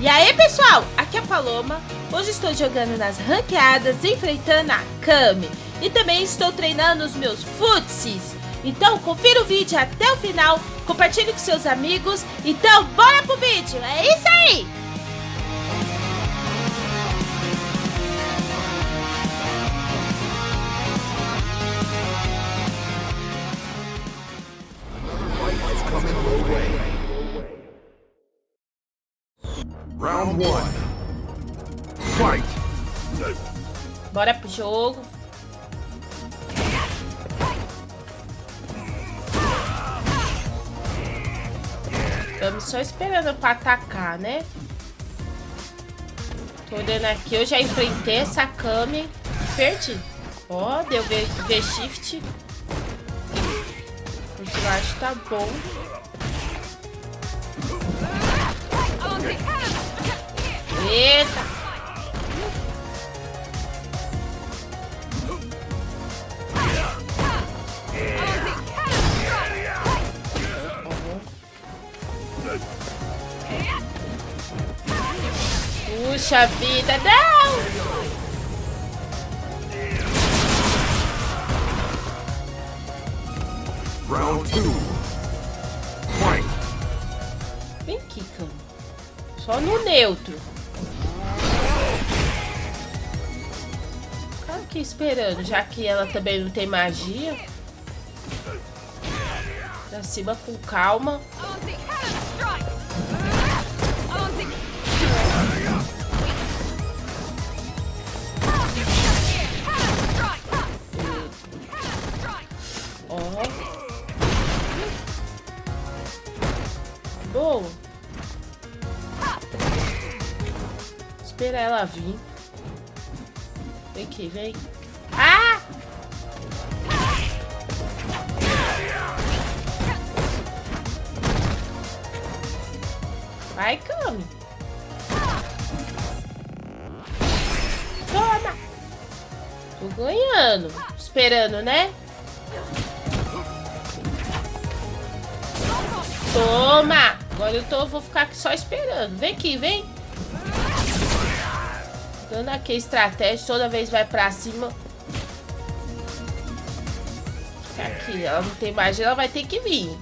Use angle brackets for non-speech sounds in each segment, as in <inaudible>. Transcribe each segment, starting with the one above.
E aí pessoal, aqui é a Paloma, hoje estou jogando nas ranqueadas, enfrentando a Kami. E também estou treinando os meus futsis Então confira o vídeo até o final, compartilhe com seus amigos. Então bora pro vídeo, é isso aí! Bora pro jogo. Estamos só esperando pra atacar, né? Tô olhando aqui, eu já enfrentei essa Kami. Perdi. Ó, deu V, v Shift. O slash tá bom. Eita! Puxa vida, não! Round two. Fight. Vem aqui, cama. Só no neutro. Ficar aqui esperando, já que ela também não tem magia. Pra cima com calma. Ela vir. Vem aqui, vem. Ah! Vai, Cami. Toma! Tô ganhando. Esperando, né? Toma! Agora eu tô, vou ficar aqui só esperando. Vem aqui, vem. Dando aqui a estratégia, toda vez vai pra cima. Aqui, ela não tem magia, ela vai ter que vir.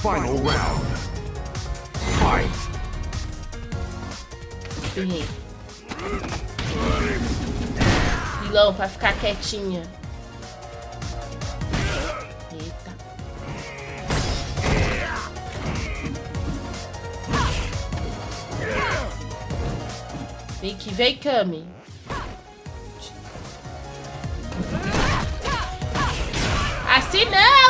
Final round. Fight. Vilão, pra ficar quietinha. Eita. Vem que vem, Kami. Assim não!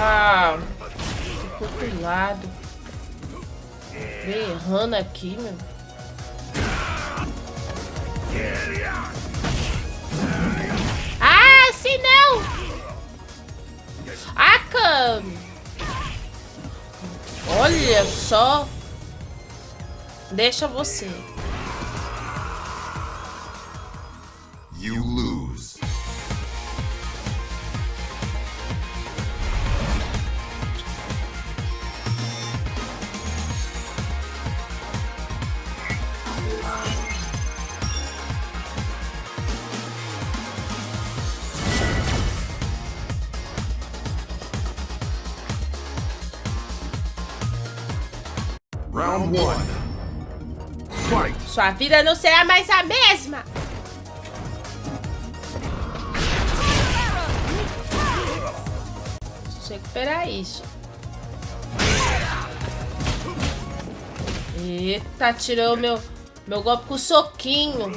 Ah, ficou pro lado. Vem errando aqui, meu. Ah, assim não! Ah, Cami! Olha só! Deixa você. You lose. Sua vida não será mais a mesma! Preciso recuperar isso. Eita, tirou meu, meu golpe com soquinho.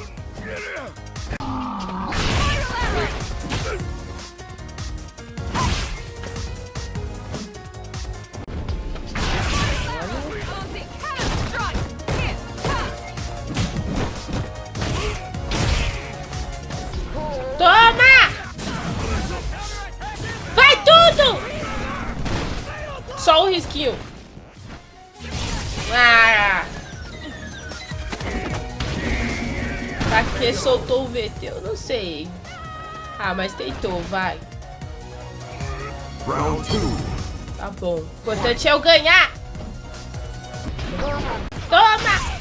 Risquinho. Ah! Pra que soltou o VT? Eu não sei. Ah, mas tentou, vai. Round two. Tá bom. O importante é eu ganhar. Toma!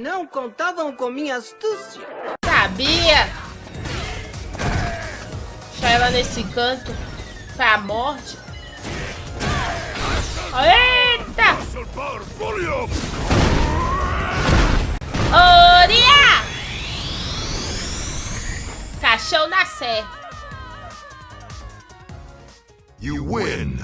Não contavam com minha astúcia. Sabia! Deixar ela nesse canto pra morte. Eita! Oria! Caixão na sé. You win.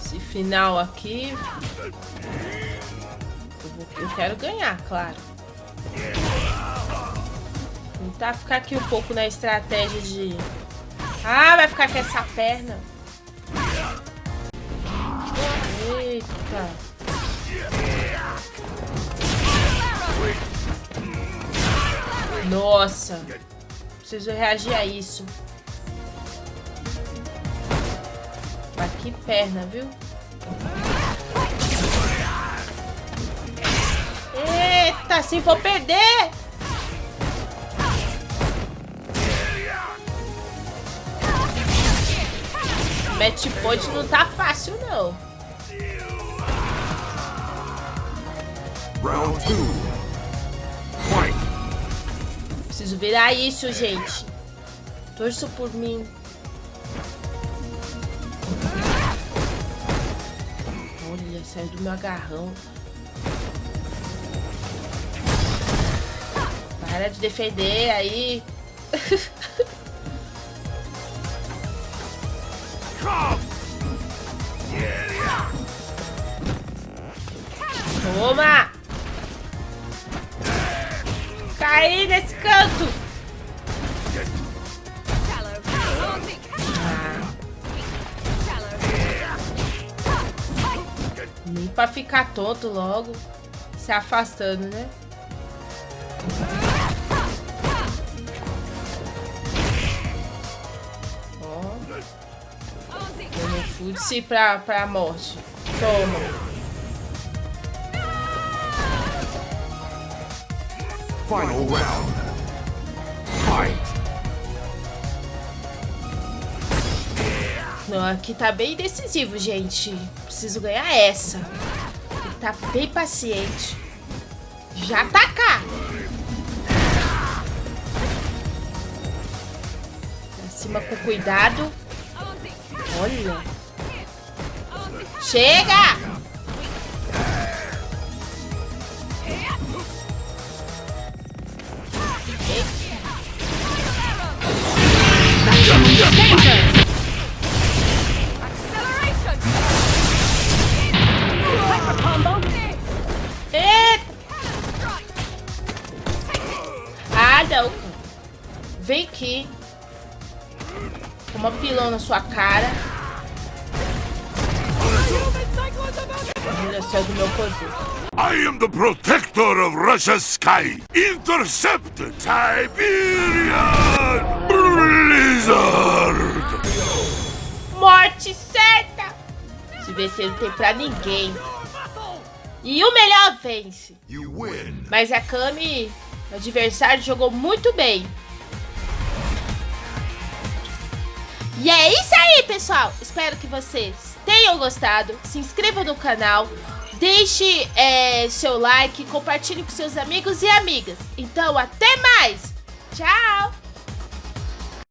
Esse final aqui. Eu, vou- eu quero ganhar, claro. Tentar ficar aqui um pouco na estratégia de. Ah, vai ficar com essa perna. Eita. Nossa. Preciso reagir a isso. Mas que perna, viu? Eita, se for perder! Match point não tá fácil, não. Round two. Preciso virar isso, gente. Torço por mim. Saiu do meu agarrão. Para de defender aí. <laughs> Toma! Caí nesse canto! Pra ficar tonto logo. Se afastando, né? Futse pra, pra morte. Toma. Final round. Fight. Não, aqui tá bem decisivo, gente. Preciso ganhar essa. Que estar bem paciente. Já tá cá. Pra cima com cuidado. Olha. Chega! Vem aqui. Uma pilão na sua cara. Olha só do meu poder. I am the protector of Russia's sky. Intercepted Siberian Blizzard. Morte certa! Esse VT não tem pra ninguém. E o melhor vence. You win. Mas a Kami, o adversário, jogou muito bem. E é isso aí, pessoal. Espero que vocês tenham gostado. Se inscreva no canal. Deixe é, seu like, compartilhe com seus amigos e amigas. Então, até mais. Tchau!